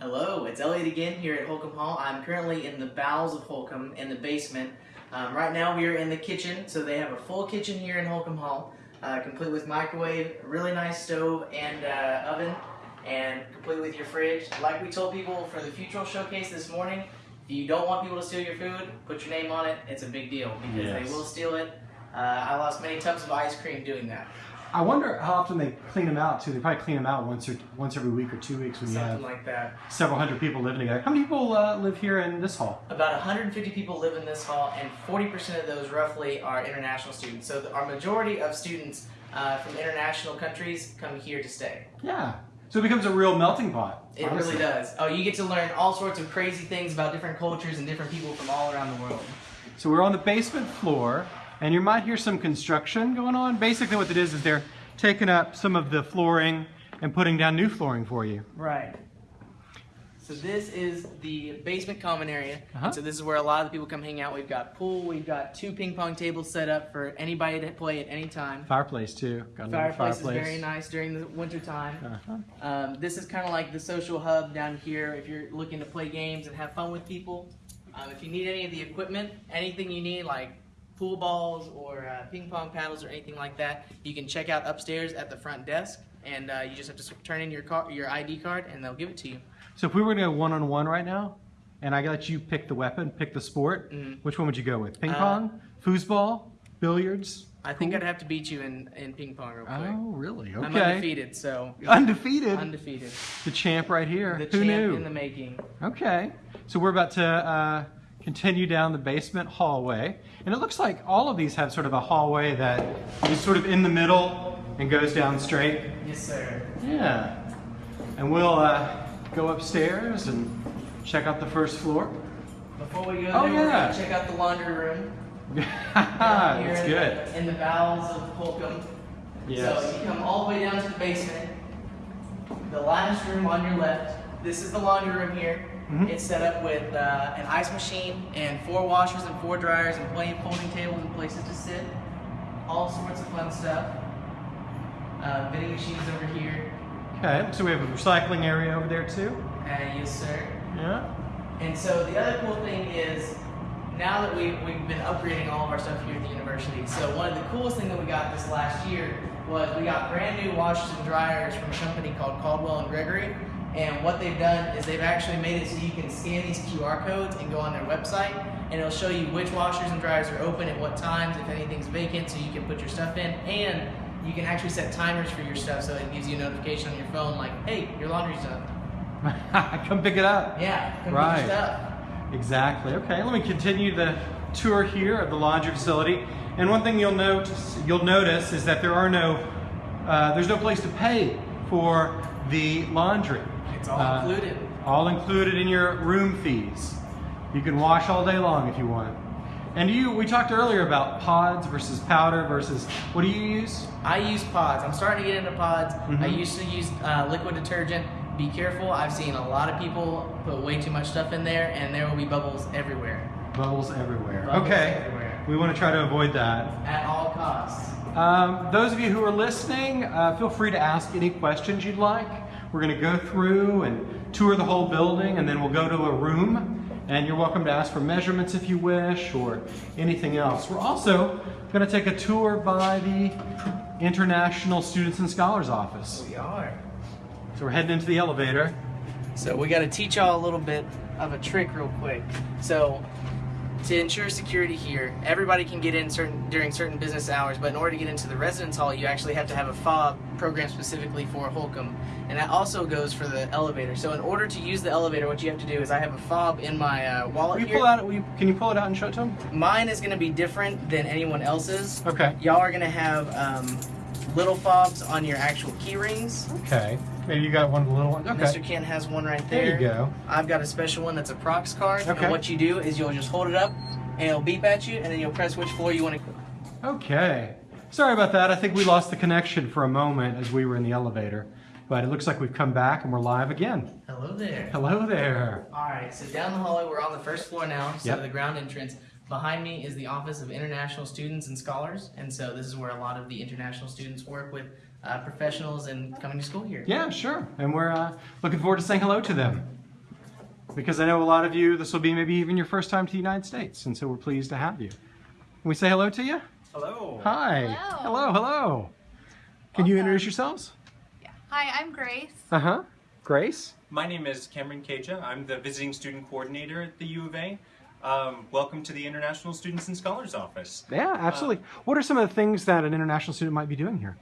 Hello, it's Elliot again here at Holcombe Hall. I'm currently in the bowels of Holcombe in the basement. Um, right now we are in the kitchen, so they have a full kitchen here in Holcombe Hall, uh, complete with microwave, really nice stove and uh, oven, and complete with your fridge. Like we told people for the Futural Showcase this morning, if you don't want people to steal your food, put your name on it. It's a big deal because Yes. they will steal it. Uh, I lost many tubs of ice cream doing that. I wonder how often they clean them out too. They probably clean them out once or once every week or two weeks when you have like that. several hundred people living together. How many people uh, live here in this hall? About 150 people live in this hall, and 40% of those roughly are international students. So the, our majority of students uh, from international countries come here to stay. Yeah. So it becomes a real melting pot. It honestly. really does. Oh, you get to learn all sorts of crazy things about different cultures and different people from all around the world. So we're on the basement floor, and you might hear some construction going on. Basically, what it is is they're taking up some of the flooring and putting down new flooring for you. Right. So this is the basement common area. Uh-huh. So this is where a lot of the people come hang out. We've got pool. We've got two ping pong tables set up for anybody to play at any time. Fireplace too. Got Fireplace, fireplace. is very nice during the winter time. Uh-huh. Um, this is kind of like the social hub down here if you're looking to play games and have fun with people. Um, if you need any of the equipment, anything you need like pool balls or uh, ping pong paddles or anything like that, you can check out upstairs at the front desk, and uh, you just have to turn in your car, your ID card, and they'll give it to you. So if we were to go one on one right now, and I let you pick the weapon, pick the sport, Mhm. which one would you go with? Ping Uh, pong, foosball, billiards? I think I'd have to beat you in, in ping pong real quick. Oh, really? Okay. I'm undefeated, so Undefeated. undefeated. the champ right here. The Who champ knew? in the making. Okay. So we're about to uh, continue down the basement hallway. And it looks like all of these have sort of a hallway that is sort of in the middle and goes down straight. Yes, sir. Yeah. And we'll uh, go upstairs and check out the first floor. Before we go Oh, there, yeah. check out the laundry room. That's in good. The, in the bowels of Holcombe. Yes. So you come all the way down to the basement. The last room on your left. This is the laundry room here. Mhm. It's set up with uh, an ice machine and four washers and four dryers and plenty of folding tables and places to sit. All sorts of fun stuff. Uh, vending machines over here. Okay. So we have a recycling area over there too. Uh, yes, sir. Yeah. And so the other cool thing is now that we, we've been upgrading all of our stuff here at the university, so one of the coolest things that we got this last year was we got brand new washers and dryers from a company called Caldwell and Gregory. And what they've done is they've actually made it so you can scan these QR codes and go on their website, and it'll show you which washers and dryers are open at what times, if anything's vacant, so you can put your stuff in. And you can actually set timers for your stuff, so it gives you a notification on your phone like, hey, your laundry's done. Come pick it up. Yeah, Right. your stuff. Exactly. Okay, let me continue the tour here of the laundry facility. And one thing you'll notice, you'll notice is that there are no, uh, there's no place to pay for the laundry. It's all Uh, included. All included in your room fees. You can wash all day long if you want. And you, we talked earlier about pods versus powder versus, what do you use? I use pods. I'm starting to get into pods. I Mhm. used to use uh, liquid detergent. Be careful. I've seen a lot of people put way too much stuff in there, and there will be bubbles everywhere. Bubbles everywhere. Bubbles okay. everywhere. We want to try to avoid that. At all costs. Um, those of you who are listening, uh, feel free to ask any questions you'd like. We're going to go through and tour the whole building, and then we'll go to a room. And you're welcome to ask for measurements if you wish, or anything else. We're also going to take a tour by the International Students and Scholars Office. We are. So we're heading into the elevator. So we got to teach y'all a little bit of a trick real quick. So to ensure security here, everybody can get in certain during certain business hours, but in order to get into the residence hall, you actually have to have a fob programmed specifically for Holcombe, and that also goes for the elevator. So in order to use the elevator, what you have to do is I have a fob in my uh, wallet Will you here. pull out? You, can you pull it out and show it to them? Mine is going to be different than anyone else's. Okay. Y'all are going to have um, little fobs on your actual key rings. Okay. Maybe you got one of the little ones. Okay. Mr. Kent has one right there. There you go. I've got a special one that's a Prox card. Okay. And what you do is you'll just hold it up and it'll beep at you and then you'll press which floor you want to Okay. Sorry about that. I think we lost the connection for a moment as we were in the elevator. But it looks like we've come back and we're live again. Hello there. Hello there. All right, so down the hallway, we're on the first floor now, so Yep. the ground entrance. Behind me is the Office of International Students and Scholars, and so this is where a lot of the international students work with uh, professionals and coming to school here. Yeah, sure. And we're uh, looking forward to saying hello to them. because I know a lot of you, this will be maybe even your first time to the United States, and so we're pleased to have you. Can we say hello to you? Hello. Hi. Hello. Hello, hello. Can you introduce yourselves? Yeah. Hi, I'm Grace. Uh huh. Grace? My name is Cameron Kaja. I'm the visiting student coordinator at the U of A. Um, welcome to the International Students and Scholars Office. Yeah, absolutely. what are some of the things that an international student might be doing here?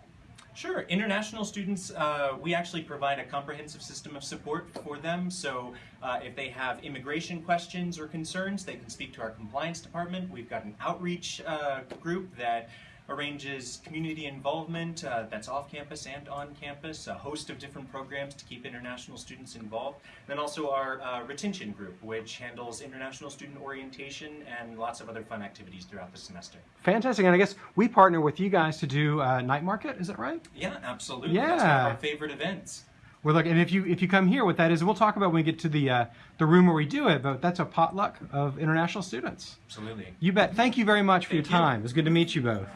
Sure, international students, uh, we actually provide a comprehensive system of support for them. So uh, if they have immigration questions or concerns, they can speak to our compliance department. We've got an outreach uh, group that arranges community involvement uh, that's off campus and on campus, a host of different programs to keep international students involved. and Then also our uh, retention group, which handles international student orientation and lots of other fun activities throughout the semester. Fantastic. And I guess we partner with you guys to do uh, night market. Is that right? Yeah, absolutely. That's one Yeah. of our favorite events. We're looking, and if you if you come here, what that is, we'll talk about when we get to the uh, the room where we do it. But that's a potluck of international students. Absolutely. You bet. Thank you very much for Thank your you. time. It was good to meet you both.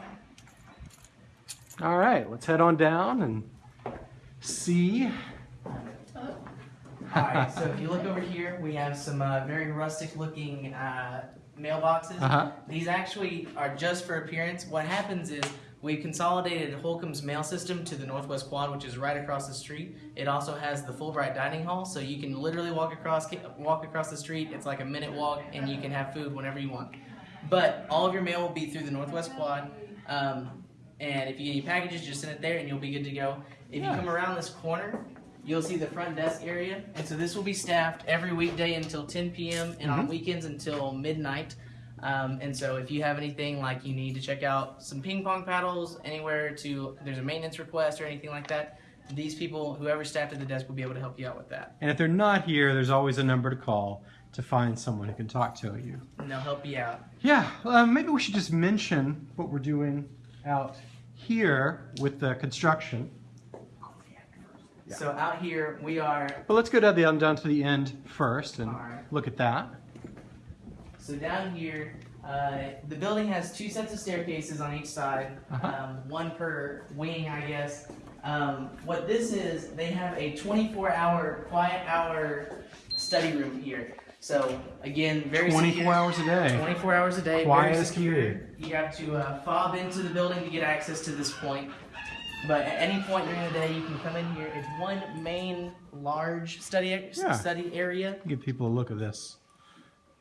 All right, let's head on down and see. Alright, so if you look over here, we have some uh, very rustic looking uh, mailboxes. Uh-huh. These actually are just for appearance. What happens is we've consolidated Holcombe's mail system to the Northwest Quad, which is right across the street. It also has the Fulbright dining hall, so you can literally walk across walk across the street. It's like a minute walk, and you can have food whenever you want. But all of your mail will be through the Northwest Quad. Um, and if you get any packages, just send it there, and you'll be good to go. If Yeah. you come around this corner, you'll see the front desk area, and so this will be staffed every weekday until 10 p.m. and on Mhm. weekends until midnight. Um, and so if you have anything like you need to check out some ping pong paddles anywhere to there's a maintenance request or anything like that, these people, whoever staffed at the desk, will be able to help you out with that, And if they're not here, there's always a number to call to find someone who can talk to you. and they'll help you out. Yeah, um, maybe we should just mention what we're doing out here with the construction. Yeah. So out here we are. But let's go down, the, down to the end first and Alright. look at that. So down here, uh, the building has two sets of staircases on each side, Uh-huh. um, one per wing, I guess. Um, what this is, they have a 24-hour quiet hour study room here. So again, very 24 secure. hours a day. 24 hours a day, Quiet very as secure. You have to uh, fob into the building to get access to this point. But at any point during the day, you can come in here. It's one main large study Yeah. study area. Give people a look at this.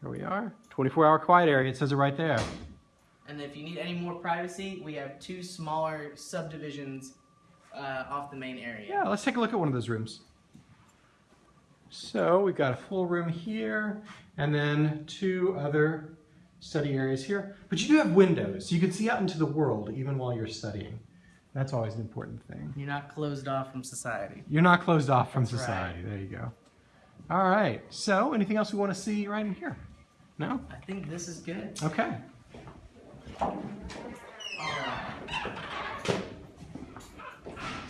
Here we are. 24 hour quiet area. It says it right there. And if you need any more privacy, we have two smaller subdivisions uh, off the main area. Yeah, let's take a look at one of those rooms. So we've got a full room here and then two other study areas here. But you do have windows, so you can see out into the world even while you're studying. That's always an important thing. You're not closed off from society. You're not closed off from That's right. society. There you go. All right. So, anything else we want to see right in here? No? I think this is good. Okay.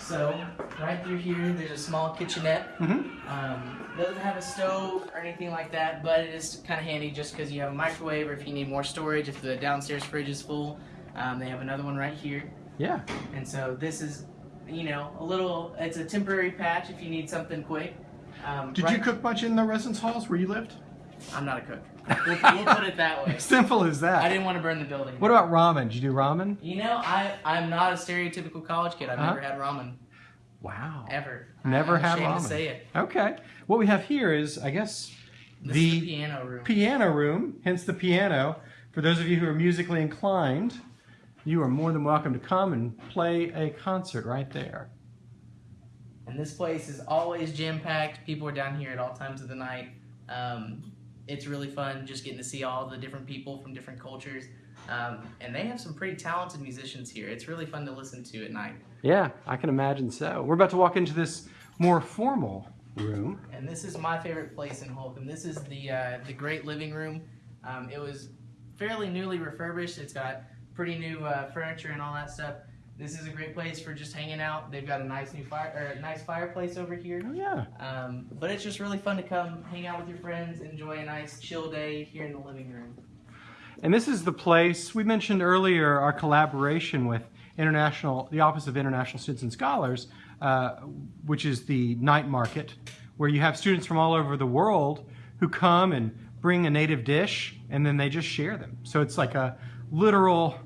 So, right through here, there's a small kitchenette. Mm-hmm. Um, doesn't have a stove or anything like that, but it is kind of handy just because you have a microwave or if you need more storage, if the downstairs fridge is full. Um, they have another one right here. Yeah. And so this is, you know, a little, it's a temporary patch if you need something quick. Um, Did right- you cook much in the residence halls where you lived? I'm not a cook. We'll, we'll put it that way. Simple as that. I didn't want to burn the building. What about ramen? Did you do ramen? You know, I I'm not a stereotypical college kid. I've Huh? never had ramen Wow. ever. Never I'm had ramen. to say it. Okay. What we have here is, I guess, the the piano room. piano room, hence the piano. For those of you who are musically inclined, you are more than welcome to come and play a concert right there. and this place is always jam packed. People are down here at all times of the night. Um, it's really fun just getting to see all the different people from different cultures. Um, and they have some pretty talented musicians here. It's really fun to listen to at night. Yeah, I can imagine so. We're about to walk into this more formal room. And this is my favorite place in Holcombe. This is the uh, the great living room. Um, it was fairly newly refurbished. It's got pretty new uh, furniture and all that stuff. This is a great place for just hanging out. They've got a nice new fire or a nice fireplace over here. Oh, yeah. Um, but it's just really fun to come hang out with your friends, enjoy a nice chill day here in the living room. And this is the place we mentioned earlier our collaboration with international, the Office of International Students and Scholars, uh, which is the night market, where you have students from all over the world who come and bring a native dish and then they just share them. So it's like a literal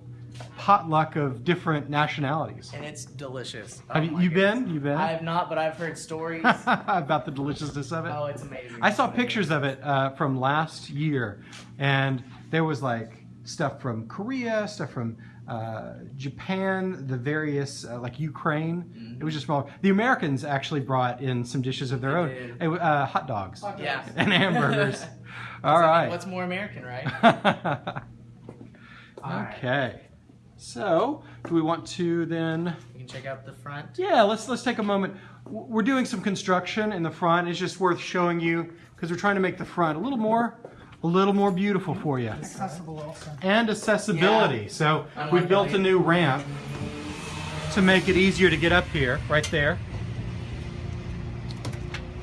potluck of different nationalities. And it's delicious. Have Oh you, my you been? You been? I have not, but I've heard stories. about the deliciousness of it. oh, it's amazing. I saw pictures of it uh, from last year, and there was like stuff from Korea, stuff from uh, Japan, the various uh, like Ukraine. It was just small. The Americans actually brought in some dishes of their They own, did. It wa- uh, hot dogs Yeah. and hamburgers. All right. What's more American, right? Right. Okay. So, do we want to then? You can check out the front. Yeah, let's let's take a moment. We're doing some construction in the front. It's just worth showing you because we're trying to make the front a little more, a little more beautiful for you, accessible also. and accessibility. Yeah. So Unlike we built a new ramp to make it easier to get up here, right there.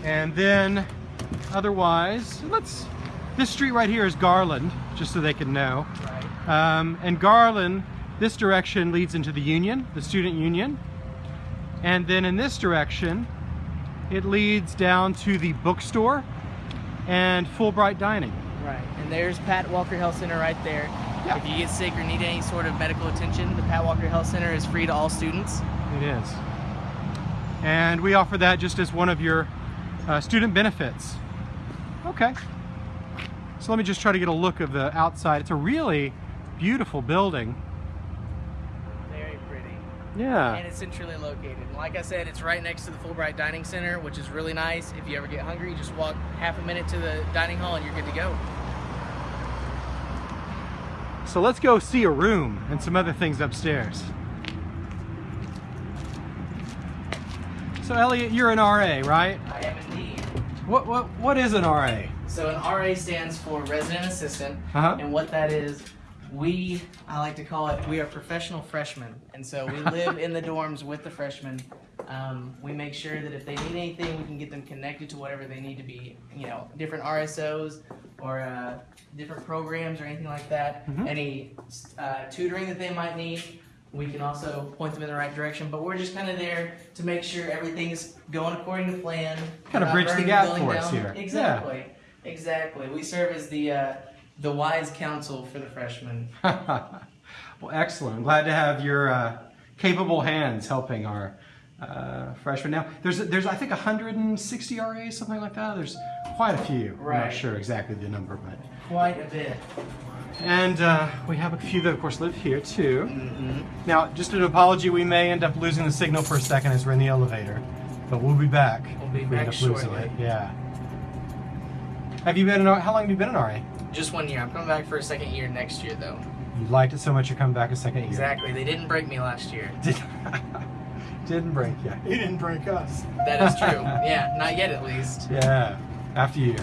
And then, otherwise, let's. This street right here is Garland, just so they can know. Right. Um, and Garland, this direction leads into the Union, the Student Union. And then in this direction, it leads down to the bookstore and Fulbright Dining. Right. And there's Pat Walker Health Center right there. Yeah. If you get sick or need any sort of medical attention, the Pat Walker Health Center is free to all students. It is. And we offer that just as one of your uh, student benefits. Okay. So let me just try to get a look of the outside. It's a really beautiful building. Yeah. And it's centrally located. And like I said, it's right next to the Fulbright Dining Center, which is really nice. If you ever get hungry, just walk half a minute to the dining hall and you're good to go. So let's go see a room and some other things upstairs. So Elliot, you're an RA, right? I am indeed. What what what is an RA? So an RA stands for resident assistant, Uh-huh. and what that is, we I like to call it we are professional freshmen, and so we live in the dorms with the freshmen. Um, we make sure that if they need anything, we can get them connected to whatever they need to be. You know, different RSOs or uh, different programs or anything like that. Mhm. Any uh, tutoring that they might need. We can also point them in the right direction, but we're just kind of there to make sure everything's going according to plan. Kinda bridge the gap for us down. here. Yeah. Exactly. Exactly. We serve as the uh, the wise counsel for the freshmen. well, excellent. I'm glad to have your uh, capable hands helping our uh, freshmen. Now, there's there's I think 160 RAs, something like that. There's quite a few. I'm not sure exactly the number, but Quite a bit. and uh, we have a few that of course live here too. hmm Now, just an apology, we may end up losing the signal for a second as we're in the elevator, but we'll be back. We'll be we back end up losing shortly. Yeah. Have you been an, how long have you been an RA? Just one year. I'm coming back for a second year next year, though. You liked it so much you're coming back a second year. Exactly. They didn't break me last year. Did, didn't break you. He didn't break us. That is true. yeah, not yet at least. Yeah, after you.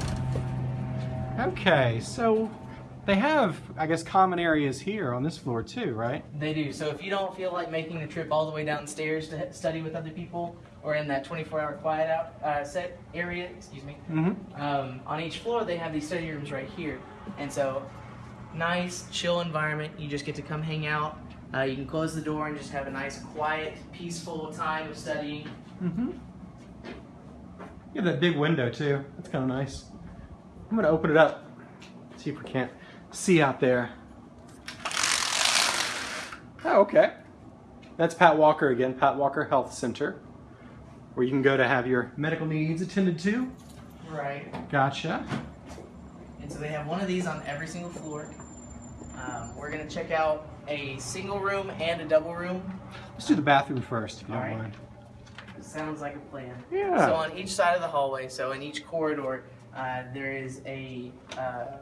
Okay, so they have, I guess, common areas here on this floor too, right? They do. So if you don't feel like making the trip all the way downstairs to study with other people, or in that 24-hour quiet out uh, set area, excuse me, Mm-hmm. um, on each floor they have these study rooms right here and so nice chill environment you just get to come hang out uh, you can close the door and just have a nice quiet peaceful time of studying Mm-hmm. You have that big window too. That's kind of nice. I'm gonna open it up. See if we can't see out there. Oh, okay. That's Pat Walker again, Pat Walker Health Center, where you can go to have your medical needs attended to. right Gotcha. And so they have one of these on every single floor um, we're going to check out a single room and a double room Let's do the bathroom first, if you don't All right. mind. sounds like a plan Yeah. So on each side of the hallway, so in each corridor, uh, there is a, uh,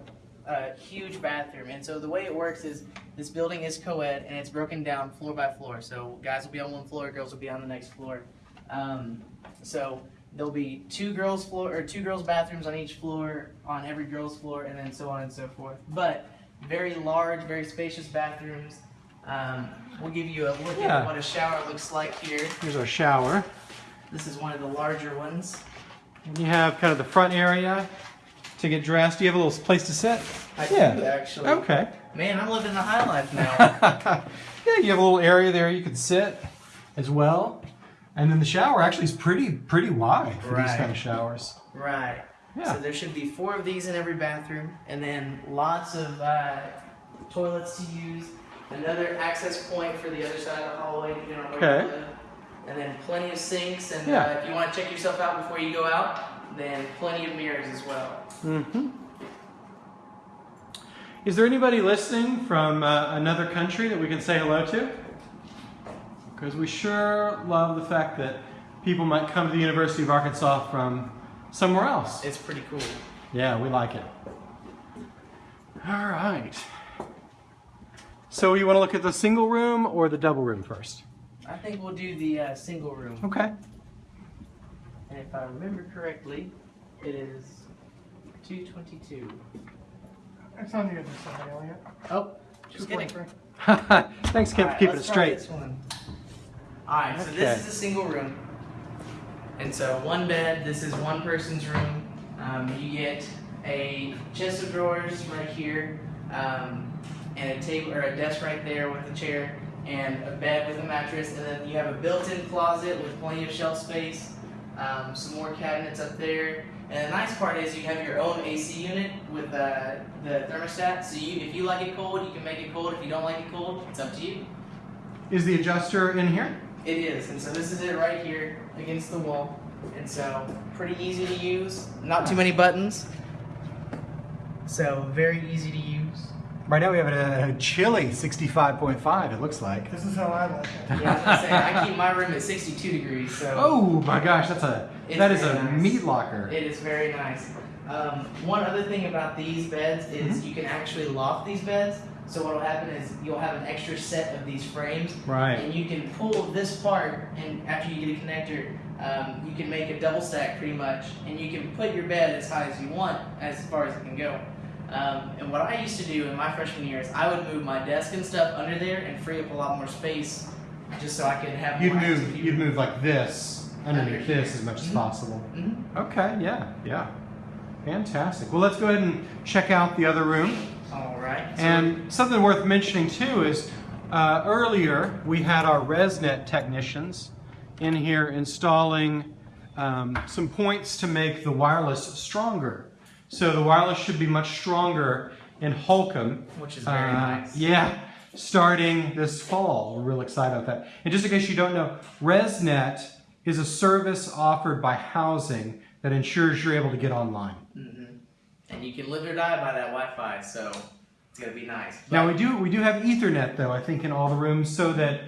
a huge bathroom. And so the way it works is this building is co-ed and it's broken down floor by floor. So guys will be on one floor, girls will be on the next floor. Um, so there'll be two girls floor or two girls bathrooms on each floor on every girls floor, and then so on and so forth. But very large, very spacious bathrooms. Um, we'll give you a look Yeah. at what a shower looks like here. Here's our shower. This is one of the larger ones. And you have kind of the front area to get dressed. Do you have a little place to sit? I Yeah. do actually. Okay. Man, I'm living the high life now. yeah, you have a little area there you can sit as well. And then the shower actually is pretty pretty wide for these kind of showers. right. Yeah. So there should be four of these in every bathroom, and then lots of uh, toilets to use. Another access point for the other side of the hallway, on Okay. live. And then plenty of sinks, and Yeah. uh, if you want to check yourself out before you go out, then plenty of mirrors as well. Mm-hmm. Is there anybody listening from uh, another country that we can say hello to? Because we sure love the fact that people might come to the University of Arkansas from somewhere else. It's pretty cool. Yeah, we like it. All right. So you want to look at the single room or the double room first? I think we'll do the uh, single room. Okay. And if I remember correctly, it is 222. It's on the other side, Elliot. Oh, just kidding. 243. Thanks, Kim, for keeping it let's try straight. This one. Alright, so this is a single room. And so one bed, this is one person's room. Um, you get a chest of drawers right here, um, and a table or a desk right there with a chair, and a bed with a mattress, and then you have a built-in closet with plenty of shelf space, um, some more cabinets up there. And the nice part is you have your own AC unit with uh, the thermostat. So you, if you like it cold, you can make it cold. If you don't like it cold, it's up to you. Is the adjuster in here? It is, and so this is it right here against the wall. And so pretty easy to use, not too many buttons. So very easy to use. Right now we have a, a chilly 65.5, it looks like. This is how I like it. Yeah, I was say, I keep my room at 62 degrees, so Oh my gosh, that's a that is a nice. meat locker. it is very nice. Um, one other thing about these beds is you can actually loft these beds. So what will happen is you'll have an extra set of these frames, Right. and you can pull this part, and after you get a connector, um, you can make a double stack pretty much, and you can put your bed as high as you want, as far as it can go. Um, and what I used to do in my freshman year is I would move my desk and stuff under there and free up a lot more space, just so I could have. You'd more move you'd move like this underneath Under this as much as Mhm. possible. Mhm. Okay, yeah, yeah. Fantastic. Well let's go ahead and check out the other room. Right. And something worth mentioning too is uh, earlier we had our ResNet technicians in here installing um, some points to make the wireless stronger. So the wireless should be much stronger in Holcombe. Which is very Uh, nice. Yeah, starting this fall. We're real excited about that. And just in case you don't know, ResNet is a service offered by housing that ensures you're able to get online. Mhm. And you can live or die by that Wi-Fi, so it's gonna be nice. Now we do we do have Ethernet though I think in all the rooms so that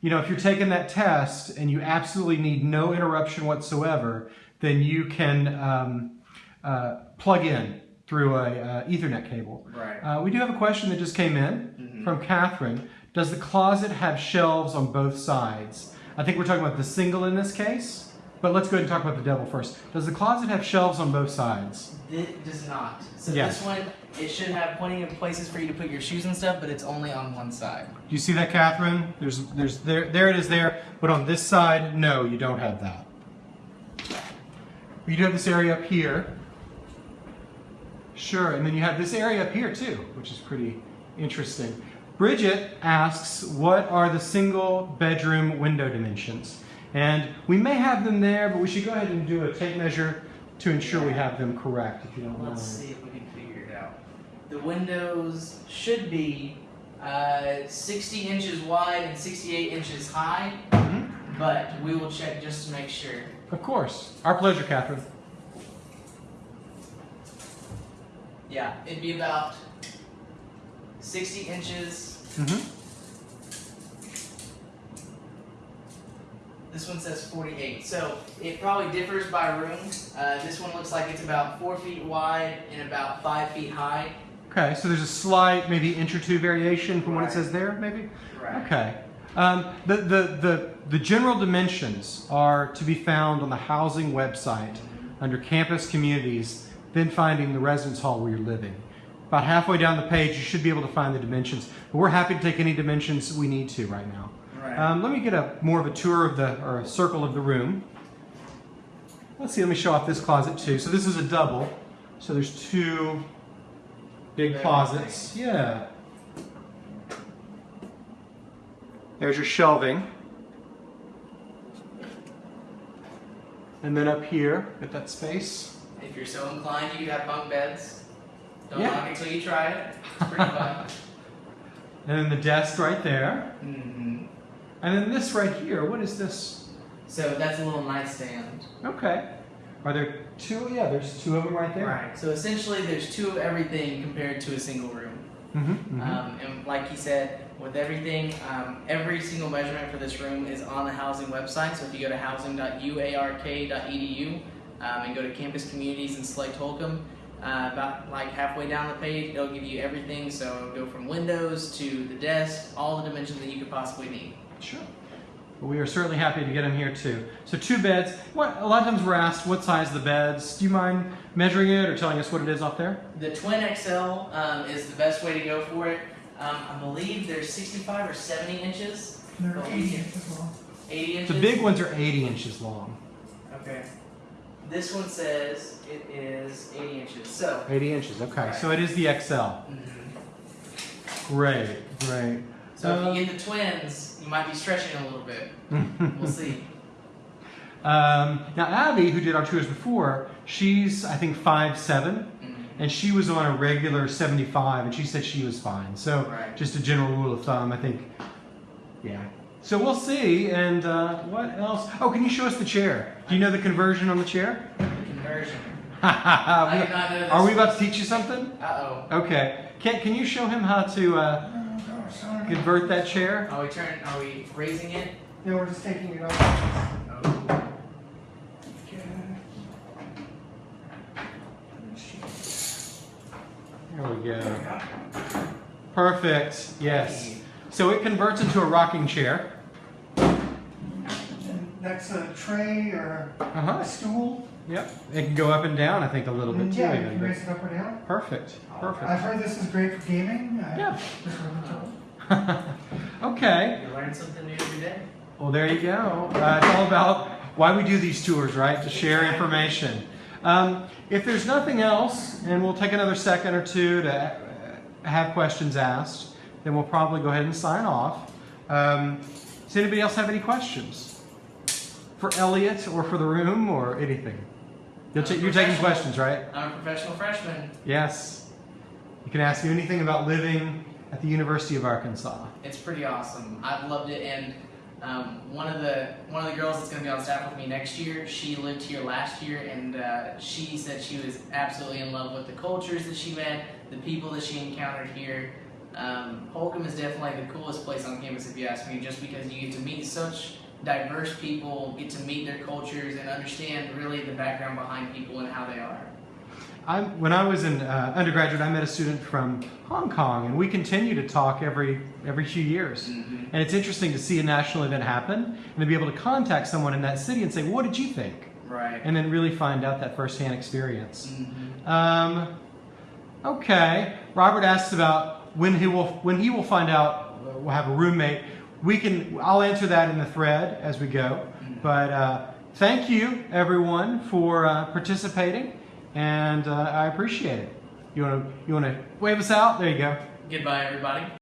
you know if you're taking that test and you absolutely need no interruption whatsoever, then you can um, uh, plug in through a uh, Ethernet cable. Right. Uh, we do have a question that just came in Mhm. from Catherine. Does the closet have shelves on both sides? I think we're talking about the single in this case, but let's go ahead and talk about the devil first. Does the closet have shelves on both sides? It does not. So Yeah. this one, it should have plenty of places for you to put your shoes and stuff, but it's only on one side. Do you see that, Catherine? There's, there's, there, there it is there. But on this side, no, you don't have that. You do have this area up here. Sure, and then you have this area up here too, which is pretty interesting. Bridget asks, what are the single bedroom window dimensions? And we may have them there, but we should go ahead and do a tape measure to ensure we have them correct, if you don't mind. Let's see if we can figure it out. The windows should be uh, 60 inches wide and 68 inches high, Mhm. but we will check just to make sure. Of course. Our pleasure, Catherine. Yeah, it'd be about 60 inches. hmm This one says 48. So it probably differs by room. Uh, this one looks like it's about four feet wide and about five feet high. Okay, so there's a slight, maybe inch or two variation from what it says there, maybe? Right. Okay. Um, the, the, the, the general dimensions are to be found on the housing website under campus communities, then finding the residence hall where you're living. About halfway down the page, you should be able to find the dimensions. But we're happy to take any dimensions we need to right now. Right. Um, let me get a more of a tour of the, or a circle of the room. Let's see, let me show off this closet too. So this is a double. So there's two big Very closets. Yeah. There's your shelving. And then up here, at that space. If you're so inclined, you could have bunk beds. Don't Yeah. knock it till you try it. It's pretty fun. And then the desk right there. hmm And then this right here, what is this? So that's a little nightstand. Okay. Are there two? Yeah, there's two of them right there. Right. So essentially, there's two of everything compared to a single room. Mm-hmm, Um, and like he said, with everything, um, every single measurement for this room is on the housing website. So if you go to housing.uark.edu um, and go to campus communities and select Holcombe, uh, about like halfway down the page, it'll give you everything. So go from windows to the desk, all the dimensions that you could possibly need. Sure. But we are certainly happy to get them here too. So two beds. What? A lot of times we're asked what size the beds. Do you mind measuring it or telling us what it is off there? The Twin XL um, is the best way to go for it. Um, I believe they're 65 or 70 inches. They're Oh, 80 inches long. 80 inches. The big ones are 80 inches long. Okay. This one says it is 80 inches. So. 80 inches. Okay. So it is the XL. Great. Great. So Um, if you get the twins, you might be stretching a little bit. We'll see. Um, now Abby, who did our tours before, she's I think five seven, Mhm. and she was on a regular 75, and she said she was fine. So Right. just a general rule of thumb, I think. Yeah. So we'll see. And uh, what else? Oh, can you show us the chair? Do you know the conversion on the chair? Conversion. Not know this. Are we about to teach you something? Uh oh. Okay. Can Can you show him how to uh, convert that chair? Are we turn? Are we raising it? No, we're just taking it off. Oh. There we go. Perfect. Yes. So it converts into a rocking chair. And that's a tray or Uh huh. a stool. Yep. It can go up and down, I think, a little bit too. Yeah, you can but- raise it up or down. Perfect. Perfect. I've heard this is great for gaming. I Yeah. Just wasn't told. okay. You learn something new every day. Well, there you go. Uh, it's all about why we do these tours, right? To share information. Um, if there's nothing else, and we'll take another second or two to uh, have questions asked, then we'll probably go ahead and sign off. Um, does anybody else have any questions for Elliot or for the room or anything? You'll ta- you're taking questions, right? I'm a professional freshman. Yes. You can ask me anything about living at the University of Arkansas. It's pretty awesome. I've loved it, and um, one of the one of the girls that's going to be on staff with me next year, she lived here last year, and uh, she said she was absolutely in love with the cultures that she met, the people that she encountered here. Um, Holcombe is definitely the coolest place on campus, if you ask me, just because you get to meet such diverse people, get to meet their cultures, and understand really the background behind people and how they are. I, when I was an uh, undergraduate, I met a student from Hong Kong, and we continue to talk every every few years. Mhm. And it's interesting to see a national event happen and to be able to contact someone in that city and say, "What did you think?" Right. and then really find out that firsthand experience. Mhm. Um, okay, Robert asks about when he will when he will find out uh, we'll have a roommate. We can I'll answer that in the thread as we go. But uh, thank you everyone for uh, participating, and uh, I appreciate it. You want to you want to wave us out? There you go. Goodbye, everybody.